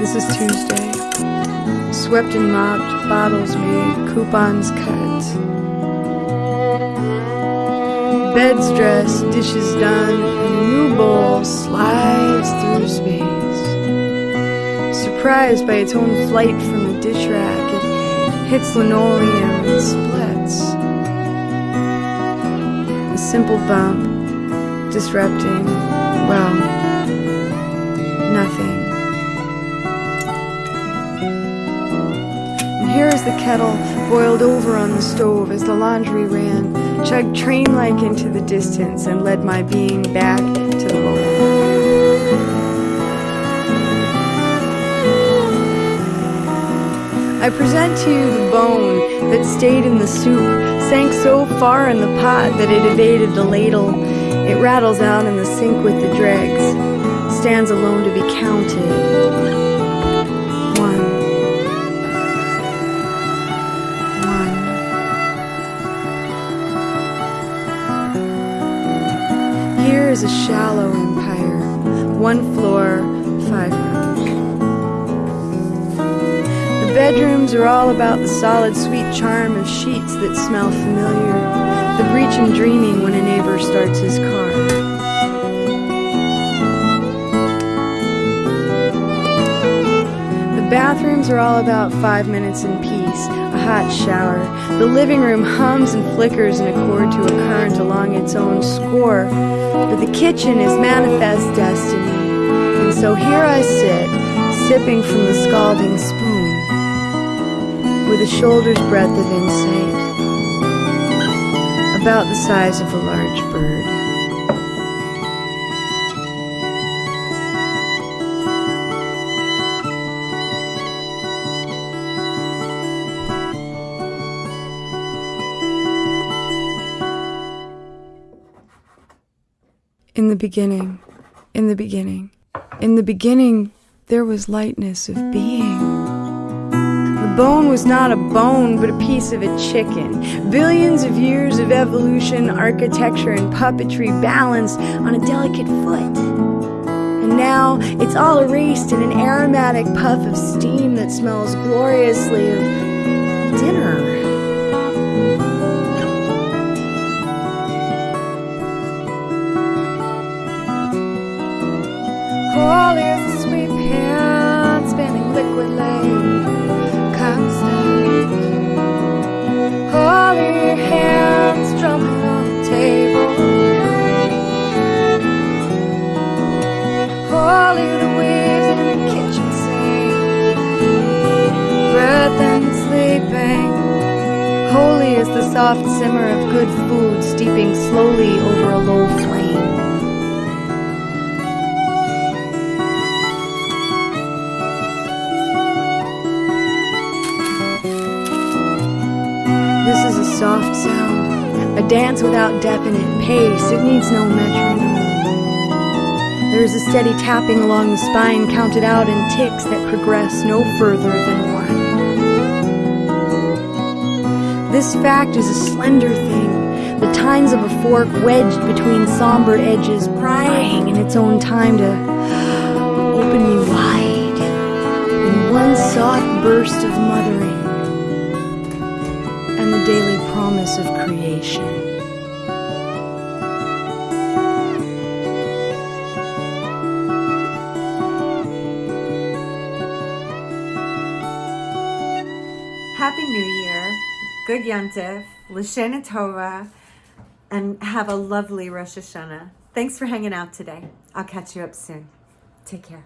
This is Tuesday. Swept and mopped, bottles made, coupons cut. Beds dressed, dishes done, and a new bowl slides through space. Surprised by its own flight from the dish rack, it hits linoleum and splits. A simple bump, disrupting, well, nothing. The kettle boiled over on the stove as the laundry ran, chugged train-like into the distance and led my being back to the moment. I present to you the bone that stayed in the soup, sank so far in the pot that it evaded the ladle. It rattles out in the sink with the dregs, stands alone to be counted. A shallow empire, one floor, five rooms. The bedrooms are all about the solid, sweet charm of sheets that smell familiar, the breach in dreaming when a neighbor starts his car. Bathrooms are all about five minutes in peace, a hot shower. The living room hums and flickers in accord to a current along its own score, but the kitchen is manifest destiny. And so here I sit, sipping from the scalding spoon with a shoulder's breadth of insight, about the size of a large bird. In the beginning, in the beginning, in the beginning, there was lightness of being. The bone was not a bone, but a piece of a chicken. Billions of years of evolution, architecture, and puppetry balanced on a delicate foot. And now it's all erased in an aromatic puff of steam that smells gloriously of dinner. Holy is the soft simmer of good food steeping slowly over a low flame. This is a soft sound, a dance without definite pace. It needs no metronome. There is a steady tapping along the spine, counted out in ticks that progress no further than one. This fact is a slender thing, the tines of a fork wedged between somber edges, prying in its own time to open me wide in one soft burst of mothering and the daily promise of creation. Happy New Year, Good Yontif, L'Shana Tova, and have a lovely Rosh Hashanah. Thanks for hanging out today. I'll catch you up soon. Take care.